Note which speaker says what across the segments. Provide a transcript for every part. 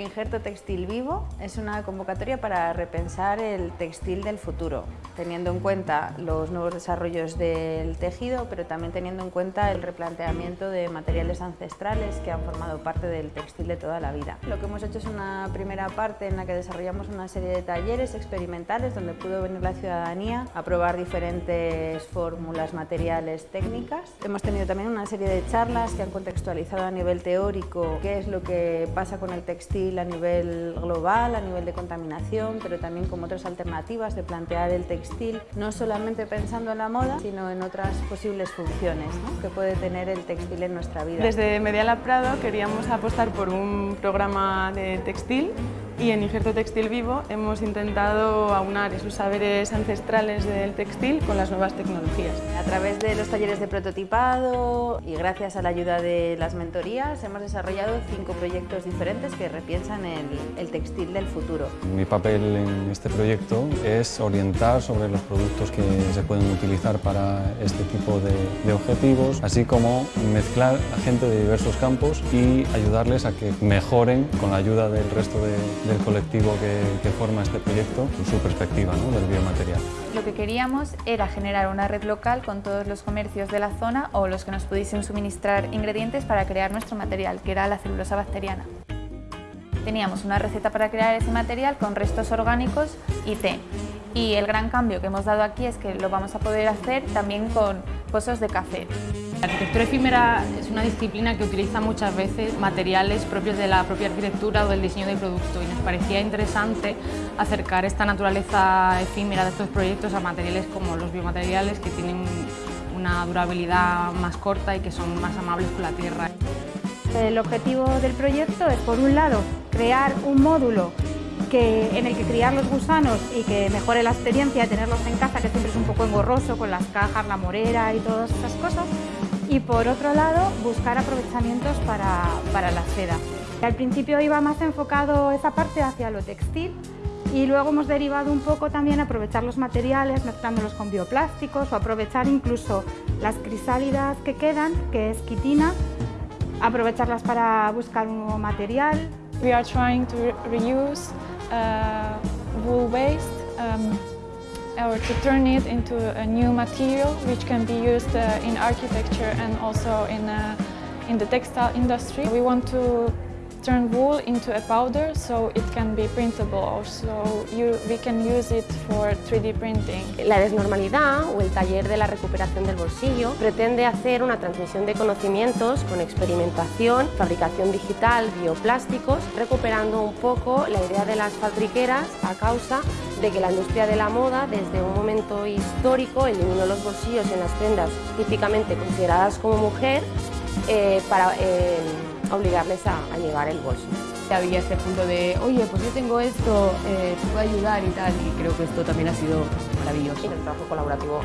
Speaker 1: Injerto Textil Vivo es una convocatoria para repensar el textil del futuro, teniendo en cuenta los nuevos desarrollos del tejido, pero también teniendo en cuenta el replanteamiento de materiales ancestrales que han formado parte del textil de toda la vida. Lo que hemos hecho es una primera parte en la que desarrollamos una serie de talleres experimentales donde pudo venir la ciudadanía a probar diferentes fórmulas, materiales, técnicas. Hemos tenido también una serie de charlas que han contextualizado a nivel teórico qué es lo que pasa con el textil a nivel global, a nivel de contaminación, pero también como otras alternativas de plantear el textil, no solamente pensando en la moda, sino en otras posibles funciones que puede tener el textil en nuestra vida.
Speaker 2: Desde Mediala Prado queríamos apostar por un programa de textil y en Injerto Textil Vivo hemos intentado aunar esos saberes ancestrales del textil con las nuevas tecnologías.
Speaker 1: A través de los talleres de prototipado y gracias a la ayuda de las mentorías hemos desarrollado cinco proyectos diferentes que repiensan el, el textil del futuro.
Speaker 3: Mi papel en este proyecto es orientar sobre los productos que se pueden utilizar para este tipo de, de objetivos, así como mezclar a gente de diversos campos y ayudarles a que mejoren con la ayuda del resto de, del colectivo que, forma este proyecto su perspectiva del biomaterial.
Speaker 4: Lo que queríamos era generar una red local con todos los comercios de la zona o los que nos pudiesen suministrar ingredientes para crear nuestro material, que era la celulosa bacteriana. Teníamos una receta para crear ese material con restos orgánicos y té. Y el gran cambio que hemos dado aquí es que lo vamos a poder hacer también con pozos de café.
Speaker 5: La arquitectura efímera es una disciplina que utiliza muchas veces materiales propios de la propia arquitectura o del diseño del producto y nos parecía interesante acercar esta naturaleza efímera de estos proyectos a materiales como los biomateriales que tienen una durabilidad más corta y que son más amables con la tierra.
Speaker 6: El objetivo del proyecto es, por un lado, crear un módulo que, en el que criar los gusanos y que mejore la experiencia de tenerlos en casa, que siempre es un poco engorroso con las cajas, la morera y todas esas cosas. Y por otro lado, buscar aprovechamientos para, para la seda. Al principio iba más enfocado esa parte hacia lo textil y luego hemos derivado un poco también aprovechar los materiales mezclándolos con bioplásticos o aprovechar incluso las crisálidas que quedan, que es quitina, aprovecharlas para buscar un nuevo material.
Speaker 7: We are trying to reuse wool waste um, or to turn it into a new material which can be used uh, in architecture and also in, uh, in the textile industry. We want to turn wool into a powder so it can be printable also you, we can use it for 3D printing.
Speaker 8: La desnormalidad o el taller de la recuperación del bolsillo pretende hacer una transmisión de conocimientos con experimentación, fabricación digital, bioplásticos, recuperando un poco la idea de las fabriqueras a causa de que la industria de la moda desde un momento histórico eliminó los bolsillos en las prendas típicamente consideradas como mujer eh, para eh, obligarles a, a, llevar el bolso.
Speaker 9: Había este punto de, oye, pues yo tengo esto, eh, te puedo ayudar y tal, y creo que esto también ha sido maravilloso.
Speaker 8: Y el trabajo colaborativo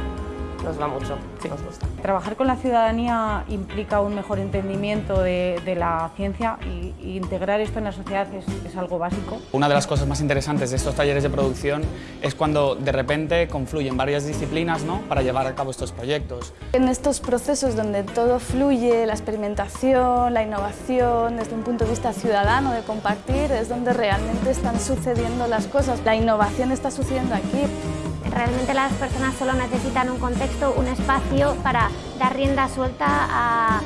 Speaker 8: nos va mucho, sí. nos gusta.
Speaker 10: Trabajar con la ciudadanía implica un mejor entendimiento de, de la ciencia y, y, integrar esto en la sociedad es, es, algo básico.
Speaker 11: Una de las cosas más interesantes de estos talleres de producción es cuando de repente confluyen varias disciplinas ¿no? para llevar a cabo estos proyectos.
Speaker 12: En estos procesos donde todo fluye, la experimentación, la innovación, desde un punto de vista ciudadano, de compartir, es donde realmente están sucediendo las cosas. La innovación está sucediendo aquí.
Speaker 13: Realmente las personas solo necesitan un contexto, un espacio para dar rienda suelta a,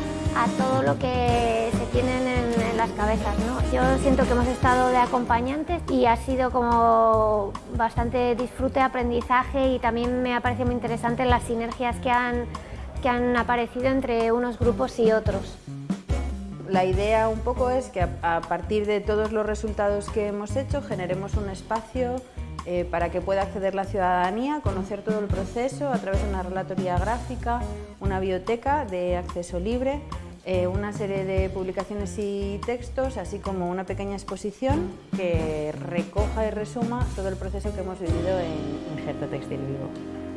Speaker 13: todo lo que se tienen en, las cabezas. ¿no? Yo siento que hemos estado de acompañantes y ha sido como bastante disfrute, aprendizaje y también me ha parecido muy interesante las sinergias que han, que han aparecido entre unos grupos y otros.
Speaker 1: La idea un poco es que a partir de todos los resultados que hemos hecho generemos un espacio eh, para que pueda acceder la ciudadanía, conocer todo el proceso a través de una relatoría gráfica, una biblioteca de acceso libre, eh, una serie de publicaciones y textos, así como una pequeña exposición que recoja y resuma todo el proceso que hemos vivido en Injerto Textil Vivo.